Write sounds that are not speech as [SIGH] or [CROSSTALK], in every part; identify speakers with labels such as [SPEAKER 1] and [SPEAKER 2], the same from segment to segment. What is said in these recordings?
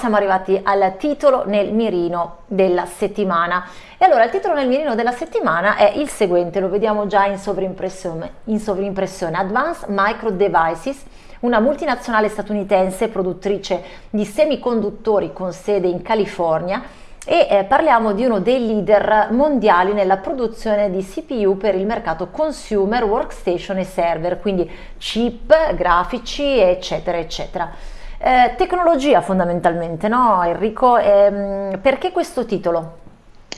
[SPEAKER 1] siamo arrivati al titolo nel mirino della settimana. E allora il titolo nel mirino della settimana è il seguente, lo vediamo già in sovrimpressione, in sovrimpressione Advanced Micro Devices, una multinazionale statunitense produttrice di semiconduttori con sede in California e eh, parliamo di uno dei leader mondiali nella produzione di CPU per il mercato consumer, workstation e server, quindi chip, grafici eccetera eccetera. Eh, tecnologia fondamentalmente, no Enrico? Eh, perché questo titolo?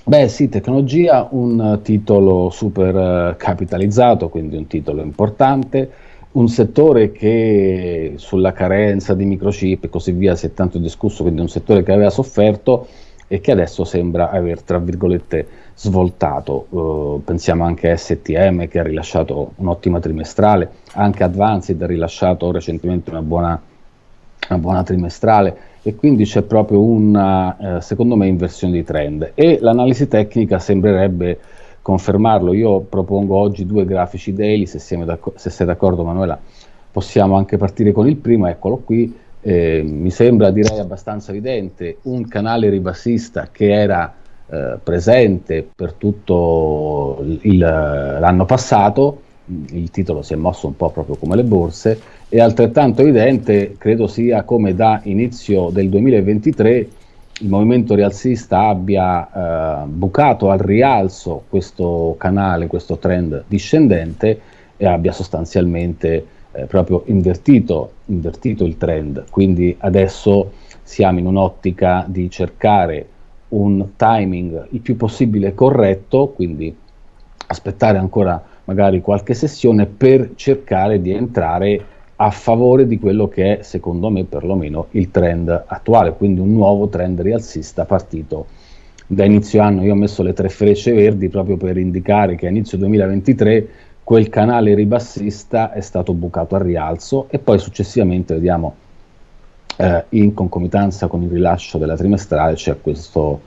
[SPEAKER 2] Beh sì, tecnologia, un titolo super eh, capitalizzato, quindi un titolo importante, un settore che sulla carenza di microchip e così via si è tanto discusso, quindi un settore che aveva sofferto e che adesso sembra aver, tra virgolette, svoltato. Uh, pensiamo anche a STM che ha rilasciato un'ottima trimestrale, anche Advanced ha rilasciato recentemente una buona una buona trimestrale e quindi c'è proprio una, eh, secondo me, inversione di trend e l'analisi tecnica sembrerebbe confermarlo. Io propongo oggi due grafici daily, se, se sei d'accordo Manuela possiamo anche partire con il primo, eccolo qui, eh, mi sembra direi abbastanza evidente, un canale ribassista che era eh, presente per tutto l'anno passato, il titolo si è mosso un po' proprio come le borse, è altrettanto evidente, credo sia come da inizio del 2023 il movimento rialzista abbia eh, bucato al rialzo questo canale, questo trend discendente e abbia sostanzialmente eh, proprio invertito, invertito il trend. Quindi adesso siamo in un'ottica di cercare un timing il più possibile corretto, quindi aspettare ancora magari qualche sessione per cercare di entrare a favore di quello che è, secondo me, perlomeno il trend attuale, quindi un nuovo trend rialzista partito da inizio anno. Io ho messo le tre frecce verdi proprio per indicare che a inizio 2023 quel canale ribassista è stato bucato al rialzo e poi successivamente vediamo eh, in concomitanza con il rilascio della trimestrale c'è questo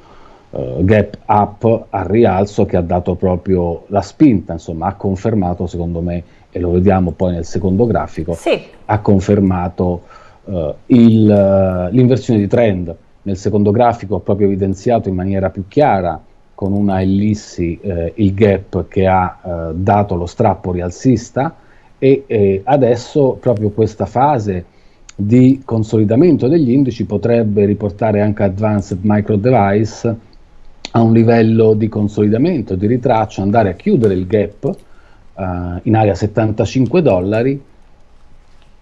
[SPEAKER 2] gap up al rialzo che ha dato proprio la spinta, insomma ha confermato secondo me e lo vediamo poi nel secondo grafico, sì. ha confermato uh, l'inversione di trend. Nel secondo grafico ho proprio evidenziato in maniera più chiara con una ellissi eh, il gap che ha eh, dato lo strappo rialzista e eh, adesso proprio questa fase di consolidamento degli indici potrebbe riportare anche Advanced Micro Device a un livello di consolidamento, di ritraccio, andare a chiudere il gap uh, in area 75 dollari,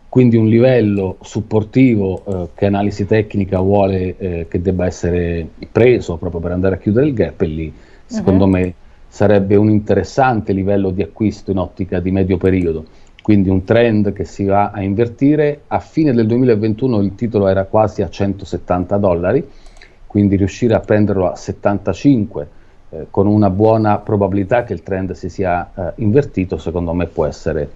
[SPEAKER 2] quindi un livello supportivo uh, che analisi tecnica vuole uh, che debba essere preso proprio per andare a chiudere il gap e lì secondo uh mhm. -huh. me sarebbe un interessante livello di acquisto in ottica di medio periodo quindi un trend che si va a invertire. A fine del 2021 il titolo era quasi a 170 dollari, quindi riuscire a prenderlo a 75 eh, con una buona probabilità che il trend si sia eh, invertito, secondo me può essere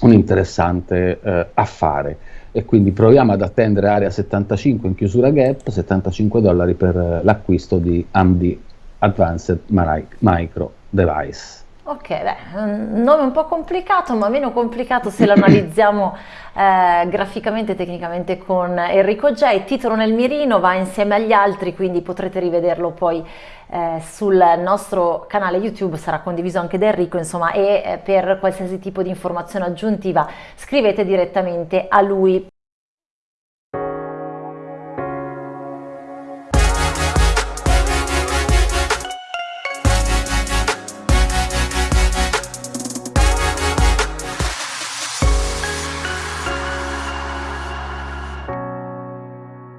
[SPEAKER 2] un interessante eh, affare. E quindi proviamo ad attendere area 75 in chiusura gap, 75 dollari per eh, l'acquisto di AMD Advanced Micro Device.
[SPEAKER 1] Ok, beh, un nome un po' complicato, ma meno complicato se lo analizziamo [COUGHS] eh, graficamente e tecnicamente con Enrico J. Titolo nel mirino va insieme agli altri, quindi potrete rivederlo poi eh, sul nostro canale YouTube, sarà condiviso anche da Enrico, insomma, e eh, per qualsiasi tipo di informazione aggiuntiva scrivete direttamente a lui.